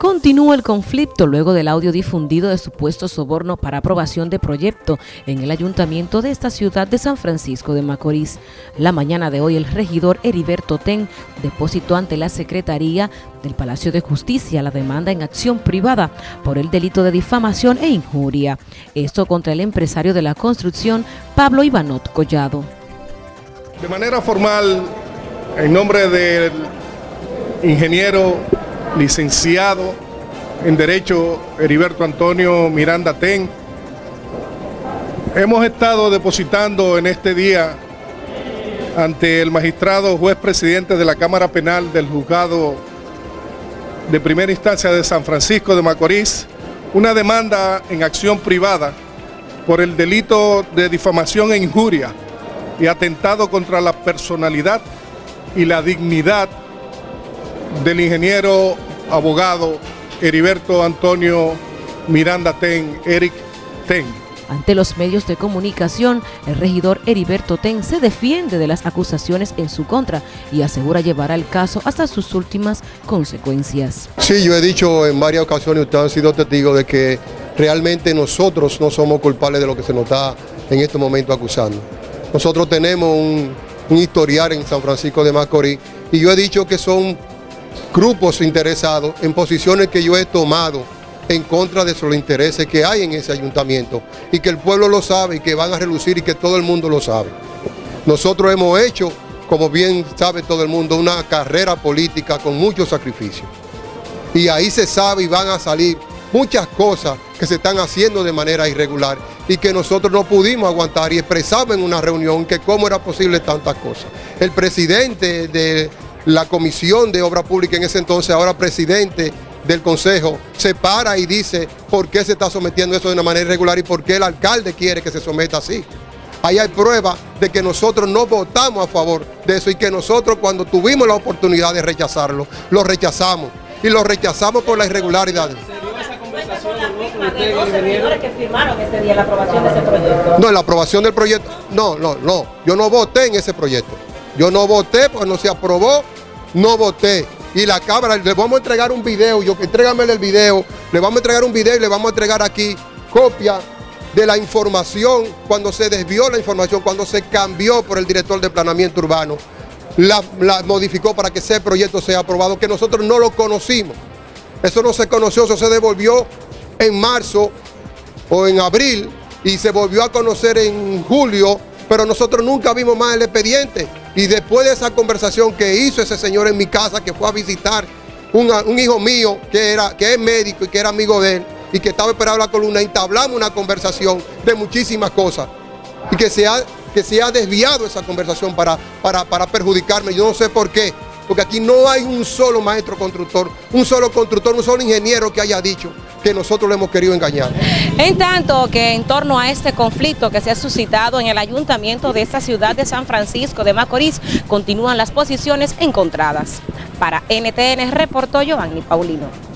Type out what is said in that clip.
Continúa el conflicto luego del audio difundido de supuesto soborno para aprobación de proyecto en el ayuntamiento de esta ciudad de San Francisco de Macorís. La mañana de hoy el regidor Heriberto Ten depositó ante la Secretaría del Palacio de Justicia la demanda en acción privada por el delito de difamación e injuria. Esto contra el empresario de la construcción Pablo Ivanot Collado. De manera formal, en nombre del ingeniero licenciado en Derecho Heriberto Antonio Miranda Ten. Hemos estado depositando en este día ante el magistrado juez presidente de la Cámara Penal del Juzgado de Primera Instancia de San Francisco de Macorís una demanda en acción privada por el delito de difamación e injuria y atentado contra la personalidad y la dignidad del ingeniero abogado Heriberto Antonio Miranda Ten, Eric Ten. Ante los medios de comunicación, el regidor Heriberto Ten se defiende de las acusaciones en su contra y asegura llevar el caso hasta sus últimas consecuencias. Sí, yo he dicho en varias ocasiones, ustedes han sido testigos de que realmente nosotros no somos culpables de lo que se nos está en este momento acusando. Nosotros tenemos un, un historial en San Francisco de Macorís y yo he dicho que son grupos interesados en posiciones que yo he tomado en contra de los intereses que hay en ese ayuntamiento y que el pueblo lo sabe y que van a relucir y que todo el mundo lo sabe. Nosotros hemos hecho, como bien sabe todo el mundo, una carrera política con mucho sacrificio. Y ahí se sabe y van a salir muchas cosas que se están haciendo de manera irregular y que nosotros no pudimos aguantar y expresamos en una reunión que cómo era posible tantas cosas. El presidente de la Comisión de Obra Pública en ese entonces, ahora presidente del Consejo, se para y dice por qué se está sometiendo eso de una manera irregular y por qué el alcalde quiere que se someta así. Ahí hay prueba de que nosotros no votamos a favor de eso y que nosotros cuando tuvimos la oportunidad de rechazarlo, lo rechazamos y lo rechazamos por la irregularidad. No, la aprobación del proyecto, no, no, no, yo no voté en ese proyecto. Yo no voté porque no se aprobó, no voté. Y la Cámara, le vamos a entregar un video, yo entrégame el video, le vamos a entregar un video y le vamos a entregar aquí copia de la información, cuando se desvió la información, cuando se cambió por el director de planeamiento urbano, la, la modificó para que ese proyecto sea aprobado, que nosotros no lo conocimos. Eso no se conoció, eso se devolvió en marzo o en abril y se volvió a conocer en julio, pero nosotros nunca vimos más el expediente. Y después de esa conversación que hizo ese señor en mi casa, que fue a visitar un hijo mío que, era, que es médico y que era amigo de él, y que estaba esperando la columna, entablamos una conversación de muchísimas cosas. Y que se ha, que se ha desviado esa conversación para, para, para perjudicarme. Yo no sé por qué porque aquí no hay un solo maestro constructor, un solo constructor, un solo ingeniero que haya dicho que nosotros le hemos querido engañar. En tanto que en torno a este conflicto que se ha suscitado en el ayuntamiento de esta ciudad de San Francisco de Macorís, continúan las posiciones encontradas. Para NTN reportó Giovanni Paulino.